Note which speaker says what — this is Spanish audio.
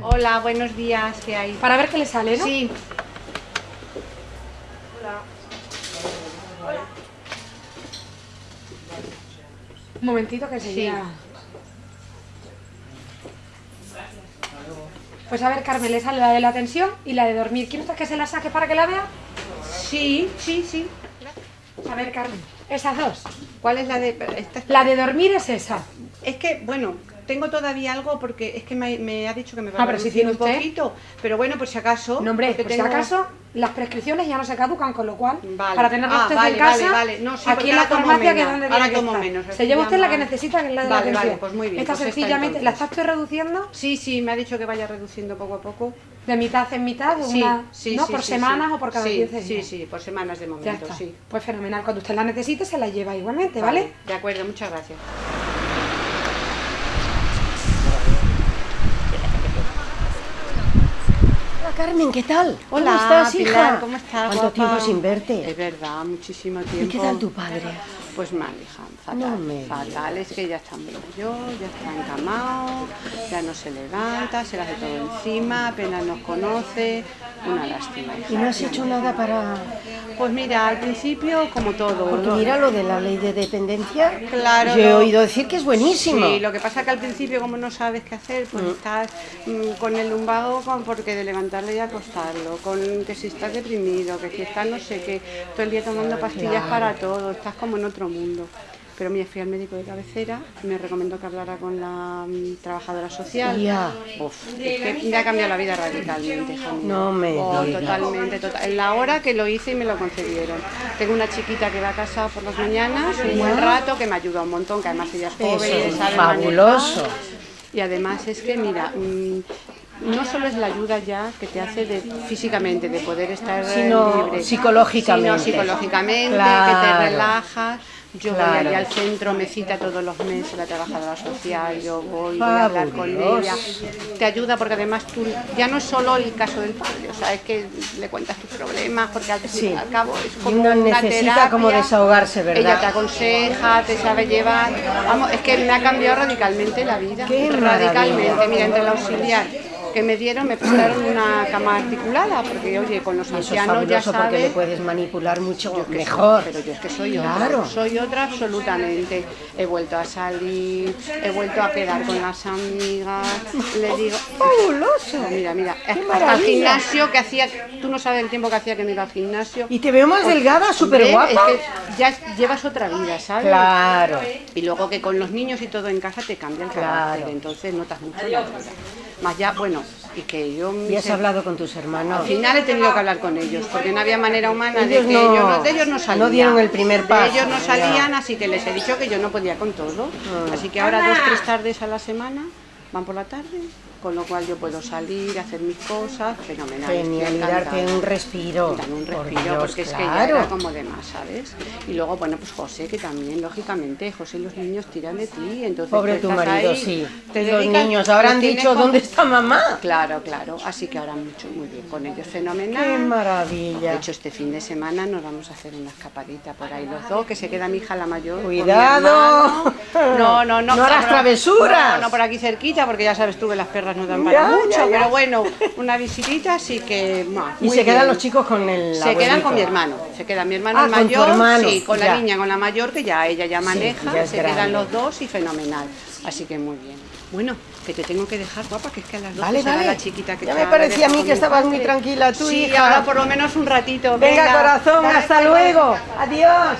Speaker 1: Hola, buenos días, ¿qué hay?
Speaker 2: Para ver qué le sale, ¿no?
Speaker 1: Sí.
Speaker 2: Un momentito que seguía. Pues a ver, Carmen, le sale la de la tensión y la de dormir. ¿Quieres que se la saque para que la vea?
Speaker 1: Sí, sí, sí.
Speaker 2: A ver, Carmen, esas dos.
Speaker 1: ¿Cuál es la de...? Esta
Speaker 2: La de dormir es esa.
Speaker 1: Es que, bueno, tengo todavía algo porque es que me, me ha dicho que me va
Speaker 2: Ah,
Speaker 1: a
Speaker 2: pero si tiene
Speaker 1: un
Speaker 2: usted.
Speaker 1: poquito. Pero bueno, por si acaso...
Speaker 2: No, hombre, por si
Speaker 1: tengo-
Speaker 2: acaso, las prescripciones ya no se caducan, con lo cual,
Speaker 1: Vale.
Speaker 2: para tenerlas
Speaker 1: Ah,
Speaker 2: usted
Speaker 1: vale,
Speaker 2: en casa,
Speaker 1: vale, vale. No, sí,
Speaker 2: aquí en la farmacia, que es donde
Speaker 1: Ahora tomo menos,
Speaker 2: Se lleva usted la que necesita, que es la de la
Speaker 1: vale, pues muy bien,
Speaker 2: Esta
Speaker 1: pues
Speaker 2: sencillamente, ¿la
Speaker 1: entonces.
Speaker 2: está usted reduciendo?
Speaker 1: Sí, sí, me ha dicho que vaya reduciendo poco a poco.
Speaker 2: De mitad en mitad, de
Speaker 1: Sí,
Speaker 2: una,
Speaker 1: sí,
Speaker 2: ¿no?
Speaker 1: sí,
Speaker 2: por
Speaker 1: sí,
Speaker 2: semanas
Speaker 1: sí.
Speaker 2: o por cada
Speaker 1: sí,
Speaker 2: 15
Speaker 1: Sí,
Speaker 2: días.
Speaker 1: sí, por semanas de
Speaker 2: Ya
Speaker 1: momento,
Speaker 2: está.
Speaker 1: sí.
Speaker 2: Pues fenomenal. Cuando usted la necesite, se la lleva igualmente, ¿vale?
Speaker 1: De acuerdo, muchas gracias.
Speaker 3: Carmen, ¿qué tal?
Speaker 1: Hola,
Speaker 3: ¿Cómo estás, hija?
Speaker 1: ¿cómo estás,
Speaker 3: ¿Cuánto
Speaker 1: guapa?
Speaker 3: tiempo sin
Speaker 1: Es
Speaker 3: verte?
Speaker 1: verdad, muchísimo tiempo.
Speaker 3: ¿Y qué tal tu padre?
Speaker 1: Pues mal, hija, fatal,
Speaker 3: No me
Speaker 1: fatal. Es que ya está muy mayor, ya está encamado, ya no se levanta, se le hace todo encima, apenas nos conoce. Una lástima, hija.
Speaker 3: ¿Y no has hecho nada para...?
Speaker 1: Pues mira, al principio, como todo.
Speaker 3: Porque
Speaker 1: ¿no?
Speaker 3: mira lo de la ley de dependencia.
Speaker 1: Claro,
Speaker 3: Yo he oído decir que es buenísimo.
Speaker 1: Sí, lo que pasa que al principio como no sabes qué hacer, pues estás mm, con el lumbago con, porque de levantarle y acostarlo, con que si estás deprimido, que si estás no sé qué, todo el día tomando pastillas para todo, estás como en otro mundo. Pero mira, fui al médico de cabecera, me recomendó que hablara con la mm, trabajadora social.
Speaker 3: Ya.
Speaker 1: Uf, es que me ha cambiado la vida radicalmente, mía.
Speaker 3: No me
Speaker 1: Oh, totalmente, total. En la hora que lo hice y me lo concedieron. Tengo una chiquita que va a casa por las mañanas, un buen rato, que me ayuda un montón, que además ella es
Speaker 3: Eso
Speaker 1: joven,
Speaker 3: es
Speaker 1: sabe
Speaker 3: fabuloso.
Speaker 1: manejar. Y además es que, mira, mm, no solo es la ayuda ya que te hace de, físicamente, de poder estar
Speaker 3: Sino
Speaker 1: libre,
Speaker 3: psicológicamente.
Speaker 1: sino psicológicamente,
Speaker 3: Claro.
Speaker 1: que te relajas. Yo voy allí al centro, me cita todos los meses la trabajadora social, yo voy, voy a hablar con ella. Te ayuda porque además tú, ya no es solo el caso del padre, o sea, es que le cuentas tus problemas, porque al fin
Speaker 3: Sí.
Speaker 1: y al cabo es como
Speaker 3: uno
Speaker 1: una
Speaker 3: necesita
Speaker 1: terapia.
Speaker 3: como desahogarse, ¿verdad?
Speaker 1: Ella te aconseja, te sabe llevar. Vamos, es que me ha cambiado radicalmente la vida.
Speaker 3: Qué
Speaker 1: radicalmente. Mira, entre el auxiliar que me dieron, me prestaron una cama articulada, porque oye, con los ancianos ya
Speaker 3: fabuloso porque le
Speaker 1: sabes.
Speaker 3: puedes manipular mucho
Speaker 1: soy-
Speaker 3: mejor.
Speaker 1: pero yo es que soy
Speaker 3: Claro.
Speaker 1: otra, soy otra absolutamente. He vuelto a salir, he vuelto a quedar con las amigas, le digo,
Speaker 3: Fabuloso.
Speaker 1: mira, mira, el
Speaker 3: maravilla.
Speaker 1: gimnasio que hacía, tú no sabes el tiempo que hacía que no iba al gimnasio.
Speaker 3: Y te veo más delgada, súper guapa.
Speaker 1: Es que ya llevas otra vida, ¿sabes?
Speaker 3: Claro.
Speaker 1: Y luego que con los niños y todo en casa te cambia el carácter,
Speaker 3: Claro.
Speaker 1: entonces notas mucho la vida. Más ya, bueno, y que yo...
Speaker 3: ¿Y has hablado con tus hermanos?
Speaker 1: Al final he tenido que hablar con ellos, porque no había manera humana de
Speaker 3: Ellos
Speaker 1: que
Speaker 3: no-
Speaker 1: ellos, no, de ellos no salían.
Speaker 3: no dieron el primer
Speaker 1: De
Speaker 3: paso,
Speaker 1: ellos no
Speaker 3: ya.
Speaker 1: salían, así que les he dicho que yo no podía con todo.
Speaker 3: Ah.
Speaker 1: Así que ahora dos, tres tardes a la semana van por la tarde, con lo cual yo puedo salir, hacer mis cosas, fenomenal.
Speaker 3: Genial, y darte un respiro.
Speaker 1: Dame un
Speaker 3: Por
Speaker 1: respiro,
Speaker 3: Dios,
Speaker 1: porque es que ya
Speaker 3: claro.
Speaker 1: era como de más, ¿sabes? Y luego, bueno, pues José, que también, lógicamente, José y los niños tiran de ti, entonces
Speaker 3: Pobre
Speaker 1: tú
Speaker 3: tu marido,
Speaker 1: ahí,
Speaker 3: sí.
Speaker 1: te
Speaker 3: los
Speaker 1: dedicas-
Speaker 3: niños habrán
Speaker 1: tienes
Speaker 3: dicho,
Speaker 1: como-
Speaker 3: ¿dónde está mamá?
Speaker 1: Claro, claro, así que ahora mucho, muy bien con ellos, fenomenal.
Speaker 3: ¡Qué
Speaker 1: De
Speaker 3: maravilla!
Speaker 1: hecho, este fin de semana nos vamos a hacer una escapadita por ahí los dos, que se queda mi hija la mayor. con mi
Speaker 3: ¡Cuidado!
Speaker 1: No, no, no.
Speaker 3: No harás
Speaker 1: no,
Speaker 3: travesuras.
Speaker 1: No, no, por aquí cerquita, porque ya sabes tú que las perras no dan para
Speaker 3: ya,
Speaker 1: mucho.
Speaker 3: ya.
Speaker 1: Pero bueno, una visitita, así que.
Speaker 3: Y se quedan los chicos con el
Speaker 1: Se quedan con mi hermano, se queda mi hermano
Speaker 3: Ah,
Speaker 1: el
Speaker 3: con
Speaker 1: mayor,
Speaker 3: hermano,
Speaker 1: sí, con la niña, con la mayor que ya ella ya maneja, se
Speaker 3: grande.
Speaker 1: quedan los dos y fenomenal. Así que muy bien. Bueno, que te tengo que dejar, guapa, que es que a las dos
Speaker 3: Vale,
Speaker 1: la chiquita que
Speaker 3: Ya me parecía a mí que estabas muy tranquila tú,
Speaker 1: Sí,
Speaker 3: hija.
Speaker 1: ahora por lo menos un ratito.
Speaker 3: Venga, corazón,
Speaker 1: Dale,
Speaker 3: hasta luego. Adiós.